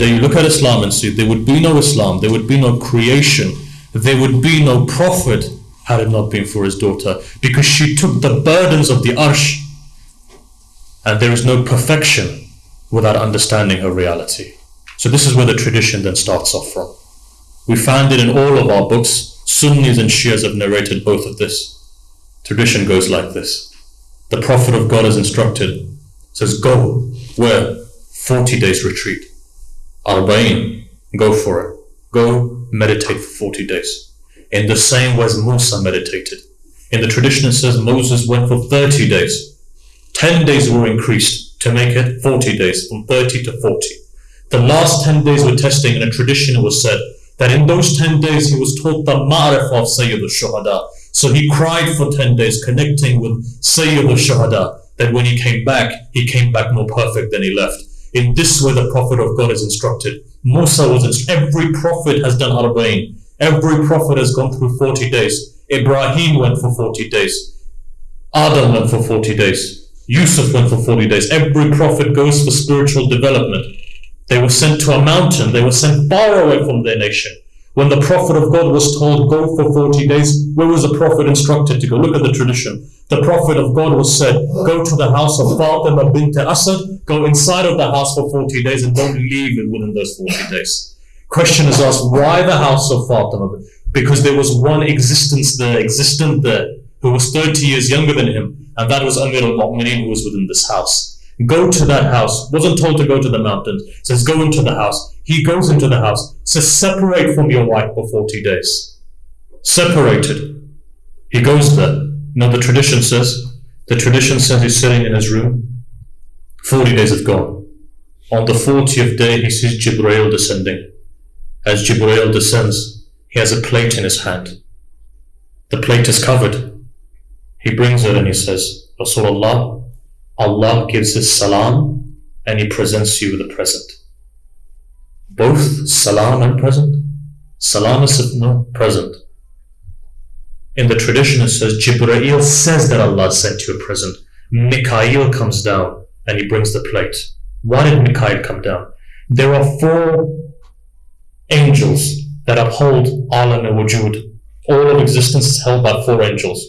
today you look at Islam and see there would be no Islam, there would be no creation, there would be no prophet had it not been for his daughter because she took the burdens of the arsh and there is no perfection without understanding her reality. So this is where the tradition then starts off from. We find it in all of our books. Sunnis and Shias have narrated both of this. Tradition goes like this. The Prophet of God is instructed, says, go, where? 40 days retreat. Arba'in, go for it. Go meditate for 40 days. In the same way as Musa meditated. In the tradition it says Moses went for 30 days. 10 days were increased to make it 40 days, from 30 to 40. The last 10 days were testing, in a tradition it was said that in those 10 days he was taught the ma'rif of Sayyid al-Shuhada. So he cried for 10 days, connecting with Sayyid al-Shuhada, that when he came back, he came back more perfect than he left. In this way, the Prophet of God is instructed. Musa was instructed. Every prophet has done Arba'in. Every prophet has gone through 40 days. Ibrahim went for 40 days. Adam went for 40 days. Yusuf went for 40 days. Every prophet goes for spiritual development. They were sent to a mountain. They were sent far away from their nation. When the Prophet of God was told, go for 40 days, where was the Prophet instructed to go? Look at the tradition. The Prophet of God was said, go to the house of Fatima bint Asad, go inside of the house for 40 days and don't leave it within those 40 days. Question is asked, why the house of Fatima? Because there was one existence there, existent there, who was 30 years younger than him, and that was Amir al-Mu'mineen who was within this house. Go to that house. Wasn't told to go to the mountains. Says go into the house. He goes into the house. Says separate from your wife for 40 days. Separated. He goes there. Now the tradition says, the tradition says he's sitting in his room. 40 days have gone. On the 40th day, he sees Jibreel descending. As Jibreel descends, he has a plate in his hand. The plate is covered. He brings it and he says, Rasulullah, Allah gives his salam and He presents you with a present. Both salam and present. Salam is no present. In the tradition it says Jibreel says that Allah sent you a present. Mikael comes down and he brings the plate. Why did Mikael come down? There are four angels that uphold Alam al-Wujud. All of existence is held by four angels.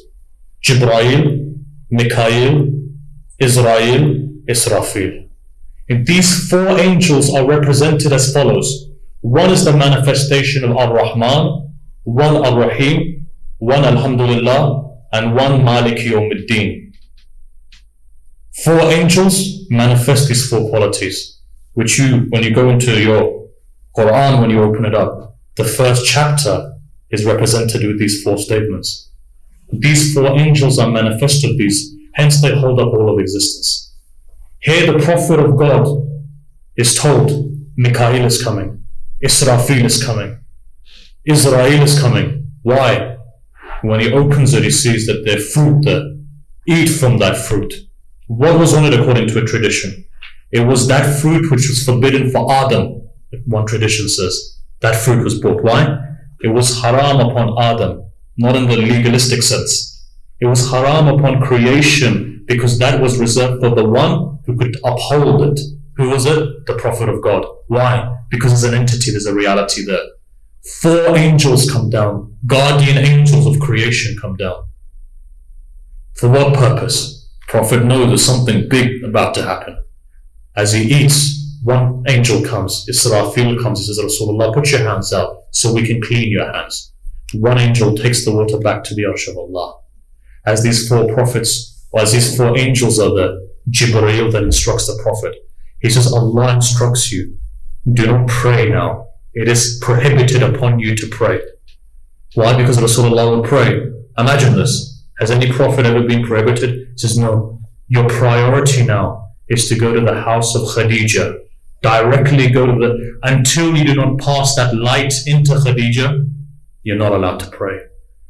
Jibreel, Mikael, Izrail, Israfil. And these four angels are represented as follows. One is the manifestation of Ar-Rahman, one Ar-Rahim, one Alhamdulillah, and one Malik Yawmiddin. Four angels manifest these four qualities, which you, when you go into your Quran, when you open it up, the first chapter is represented with these four statements. These four angels are manifested these Hence they hold up all of existence. Here the Prophet of God is told, Mikael is coming, Israfil is coming, Izrail is coming. Why? When he opens it, he sees that there's fruit there. Eat from that fruit. What was on it according to a tradition? It was that fruit which was forbidden for Adam, one tradition says. That fruit was brought. Why? It was haram upon Adam, not in the legalistic sense. It was haram upon creation because that was reserved for the one who could uphold it. Who was it? The Prophet of God. Why? Because there's an entity, there's a reality there. Four angels come down, guardian angels of creation come down. For what purpose? Prophet knows there's something big about to happen. As he eats, one angel comes, Israfil comes, he says, Rasulullah, put your hands out so we can clean your hands. One angel takes the water back to the arsh of Allah as these four prophets, or as these four angels are the Jibreel that instructs the prophet. He says, Allah instructs you, do not pray now. It is prohibited upon you to pray. Why? Because Rasulullah will pray. Imagine this. Has any prophet ever been prohibited? He says, no. Your priority now is to go to the house of Khadija. Directly go to the, until you do not pass that light into Khadija, you're not allowed to pray.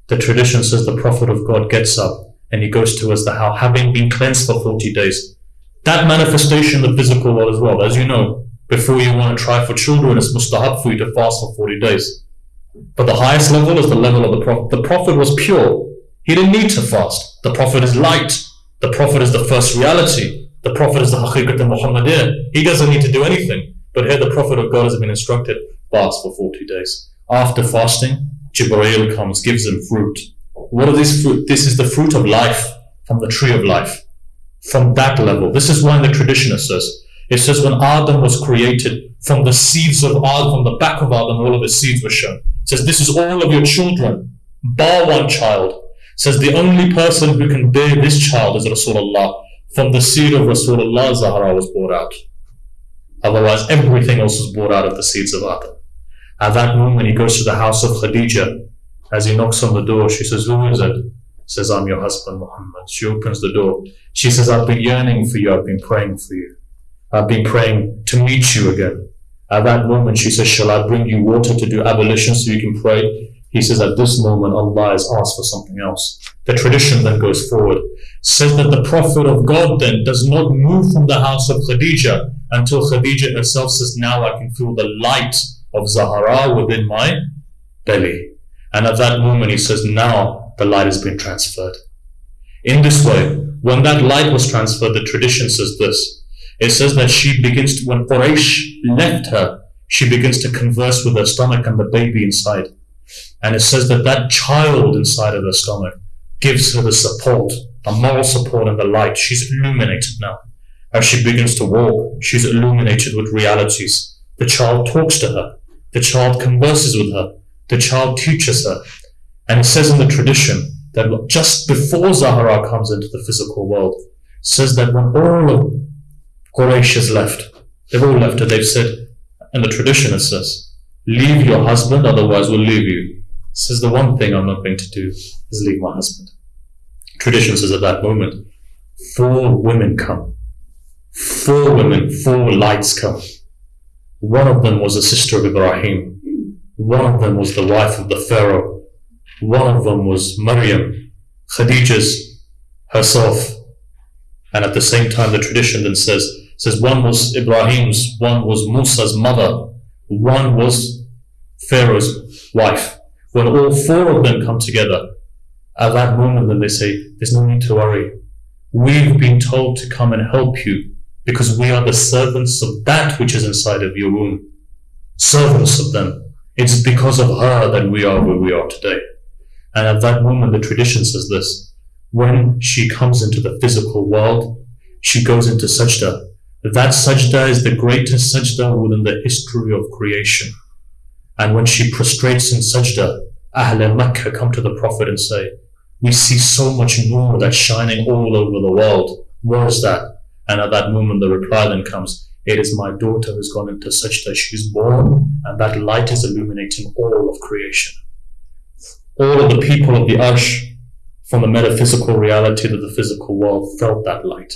The tradition says the Prophet of God gets up and he goes towards the house, having been cleansed for 40 days. That manifestation of the physical world as well, as you know, before you want to try for children, it's mustahab for you to fast for 40 days. But the highest level is the level of the Prophet. The Prophet was pure. He didn't need to fast. The Prophet is light. The Prophet is the first reality. The Prophet is the Haqiqat al Muhammadiyah. He doesn't need to do anything. But here the Prophet of God has been instructed, fast for 40 days. After fasting, Jibreel comes, gives him fruit. What are these fruit? This is the fruit of life from the tree of life. From that level. This is why in the tradition it says, it says when Adam was created, from the seeds of Adam, from the back of Adam, all of his seeds were shown. It says, this is all of your children, bar one child. It says the only person who can bear this child is Rasulullah. From the seed of Rasulullah, Zahra was brought out. Otherwise, everything else was brought out of the seeds of Adam. At that moment, he goes to the house of Khadija. As he knocks on the door, she says, Who is it? Says, I'm your husband, Muhammad. She opens the door. She says, I've been yearning for you. I've been praying for you. I've been praying to meet you again. At that moment, she says, Shall I bring you water to do ablution so you can pray? He says, At this moment, Allah has asked for something else. The tradition then goes forward. Says that the Prophet of God then does not move from the house of Khadija until Khadija herself says, Now I can feel the light of Zahra within my belly. And at that moment, he says, Now the light has been transferred. In this way, when that light was transferred, the tradition says this. It says that she begins to, when Quraysh left her, she begins to converse with her stomach and the baby inside. And it says that that child inside of her stomach gives her the support, the moral support and the light. She's illuminated now. As she begins to walk, she's illuminated with realities. The child talks to her. The child converses with her. The child teaches her. And it says in the tradition that just before Zahra comes into the physical world, says that when all of Quraysh has left, they've all left her, they've said, and the tradition it says, leave your husband, otherwise we'll leave you. It says the one thing I'm not going to do is leave my husband. Tradition says at that moment, four women come. Four women, four lights come. One of them was a sister of Ibrahim. One of them was the wife of the Pharaoh. One of them was Maryam, Khadija's herself. And at the same time, the tradition then says, says one was Ibrahim's, one was Musa's mother, one was Pharaoh's wife. When all four of them come together, at that moment, then they say, There's no need to worry. We've been told to come and help you because we are the servants of that which is inside of your womb. Servants of them. It's because of her that we are where we are today. And at that moment, the tradition says this. When she comes into the physical world, she goes into sajda. That sajda is the greatest sajda within the history of creation. And when she prostrates in sajda, Ahl Makkah come to the Prophet and say, We see so much nur that's shining all over the world. What is that? And at that moment, the reply then comes, It is my daughter who's gone into sajda. She's born, and that light is illuminating all of creation. All of the people of the Arsh, from the metaphysical reality to the physical world, felt that light.